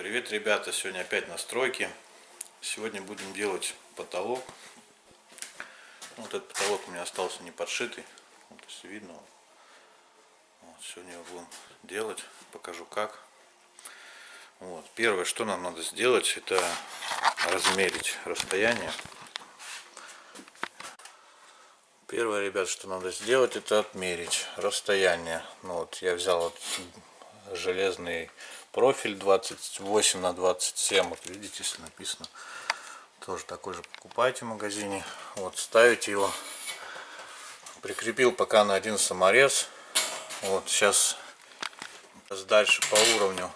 привет, ребята! Сегодня опять настройки. Сегодня будем делать потолок. Вот этот потолок у меня остался не подшитый. Вот, если видно. Вот, сегодня его будем делать. Покажу как. Вот. Первое, что нам надо сделать, это размерить расстояние. Первое, ребят, что надо сделать, это отмерить расстояние. Ну, вот я взял вот железный профиль 28 на 27 вот видите если написано тоже такой же покупайте в магазине. Вот ставите его. Прикрепил пока на один саморез. Вот сейчас дальше по уровню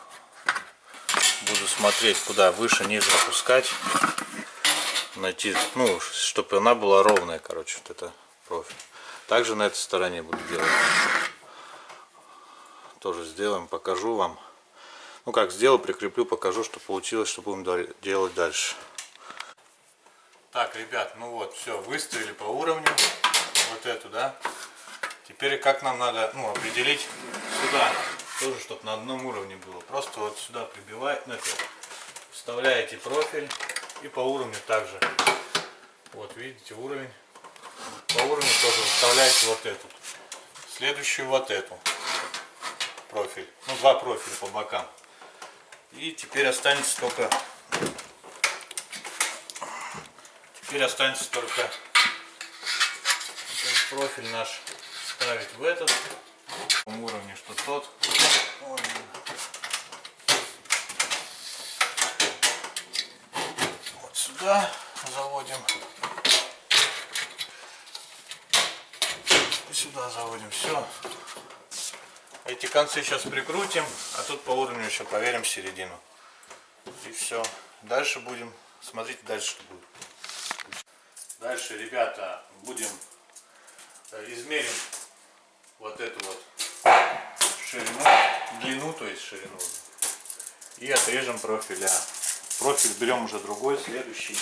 буду смотреть куда выше ниже опускать. Найти ну чтобы она была ровная короче вот это профиль. Также на этой стороне буду делать. Тоже сделаем покажу вам ну как сделал, прикреплю, покажу, что получилось, что будем делать дальше. Так, ребят, ну вот, все, выставили по уровню вот эту, да. Теперь как нам надо, ну, определить сюда, тоже, чтобы на одном уровне было. Просто вот сюда прибиваете, ну, вставляете профиль и по уровню также. Вот, видите, уровень. По уровню тоже вставляете вот эту. Следующую вот эту профиль. Ну, два профиля по бокам. И теперь останется только теперь останется только профиль наш ставить в этот уровне, что тот. Вот сюда заводим. И сюда заводим. Все. Эти концы сейчас прикрутим, а тут по уровню еще проверим середину. И все. Дальше будем, смотрите дальше что будет. Дальше, ребята, будем э, измерим вот эту вот ширину, длину, то есть ширину. И отрежем профиля. Профиль берем уже другой, следующий.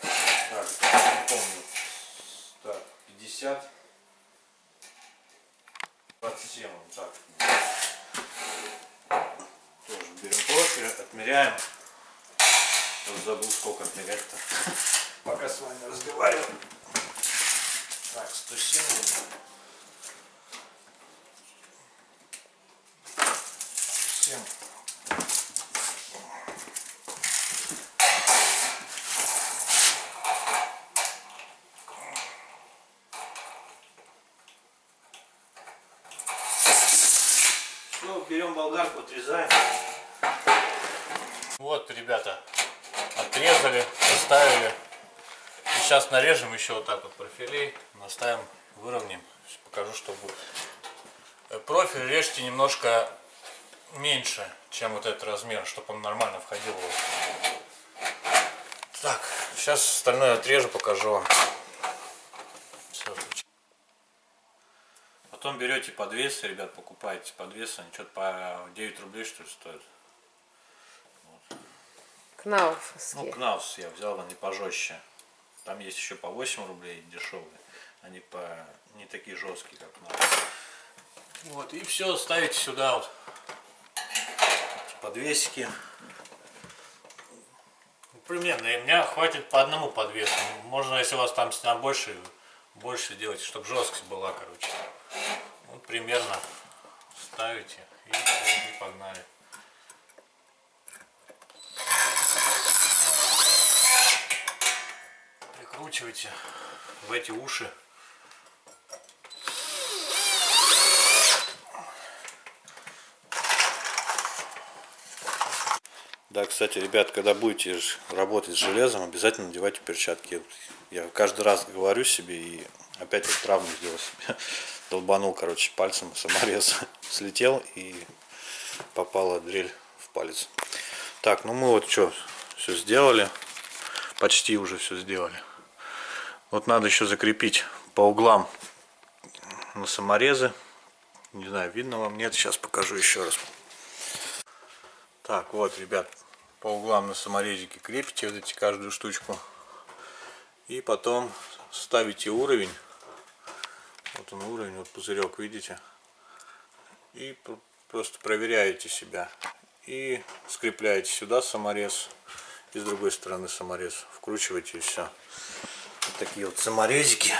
Так, не помню. Так, 50. 27 вот так. Тоже берем профиль, отмеряем. Вот забыл сколько отмерять-то. Пока с вами разговариваю. Так, 170. 7. берем болгарку, отрезаем. Вот, ребята, отрезали, оставили. И сейчас нарежем еще вот так вот профилей, наставим, выровняем. Сейчас покажу, что будет. Э, профиль режьте немножко меньше, чем вот этот размер, чтобы он нормально входил. Так, сейчас остальное отрежу, покажу вам. Потом берете подвесы, ребят, покупаете подвесы, они что-то по 9 рублей что ли стоят. Вот. Кнауфовские. Ну, Кнауф я взял, они пожестче. Там есть еще по 8 рублей дешевые. Они по не такие жесткие, как Кнауф. Вот, и все ставите сюда вот подвесики. Примерно, и меня хватит по одному подвесу. Можно, если у вас там стена больше, больше делать, чтобы жесткость была, короче. Примерно ставите и, и погнали. Прикручивайте в эти уши. Да, кстати, ребят, когда будете работать с железом, обязательно надевайте перчатки. Я каждый раз говорю себе и опять вот травму сделал себе долбанул, короче, пальцем саморез слетел и попала дрель в палец. Так, ну мы вот что, все сделали. Почти уже все сделали. Вот надо еще закрепить по углам на саморезы. Не знаю, видно вам, нет, сейчас покажу еще раз. Так, вот, ребят, по углам на саморезике крепите вот эти каждую штучку. И потом ставите уровень вот он уровень, вот пузырек, видите? И просто проверяете себя. И скрепляете сюда саморез. И с другой стороны саморез. Вкручиваете и все. Вот такие вот саморезики.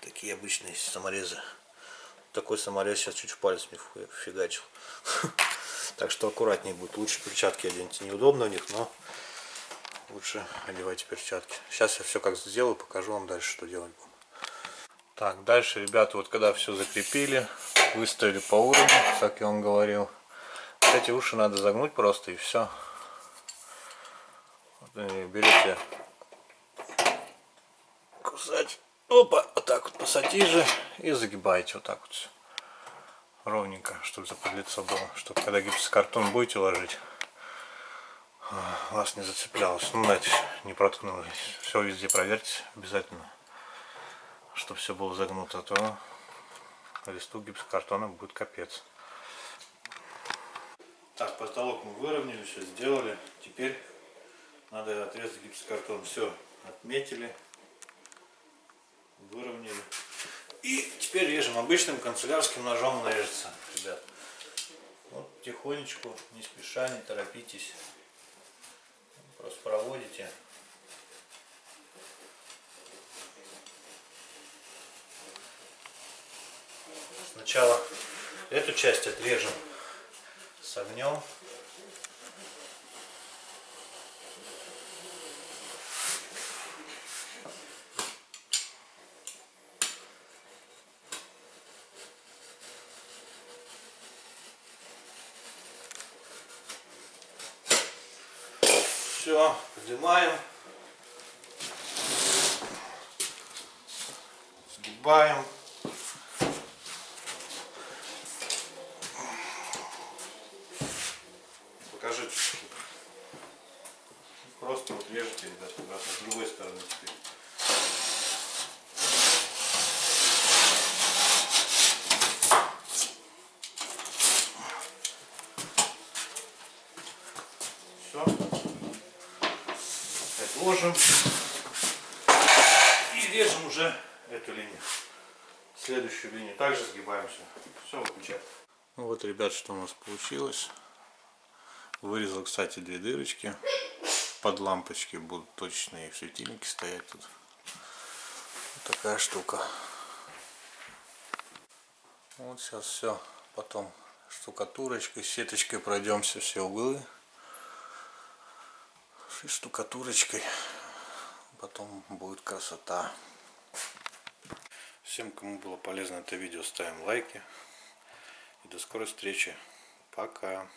Такие обычные саморезы. Такой саморез сейчас чуть в палец фу- фигачил. Так что аккуратнее будет. Лучше перчатки оденьте. Неудобно у них, но лучше одевайте перчатки. Сейчас я все как сделаю, покажу вам дальше, что делать будем. Так, дальше, ребята, вот когда все закрепили, выставили по уровню, как я вам говорил. Вот эти уши надо загнуть просто и все. берете кусать. Опа, вот так вот пассатижи и загибаете вот так вот ровненько, чтобы за под лицо было, чтобы когда гипсокартон будете ложить, вас не зацеплялось, ну, знаете, не проткнулось. Все везде проверьте обязательно, чтобы все было загнуто, а то листу гипсокартона будет капец. Так, потолок мы выровняли, все сделали. Теперь надо отрезать гипсокартон. Все отметили, выровняли. И теперь режем обычным канцелярским ножом нарежется, ребят. Вот тихонечку, не спеша, не торопитесь. Просто проводите. Сначала эту часть отрежем с огнем. Все, поднимаем. Сгибаем. Покажи. Просто вот режете, ребят, обратно с другой стороны теперь. Все. Ложим. И режем уже эту линию. Следующую линию также сгибаемся. Все, выключаем. Ну вот, ребят, что у нас получилось. Вырезал, кстати, две дырочки. Под лампочки будут точные светильники стоять тут. Вот такая штука. Вот сейчас все. Потом штукатурочкой, сеточкой пройдемся все углы. И штукатурочкой. Потом будет красота. Всем, кому было полезно это видео, ставим лайки. И до скорой встречи. Пока.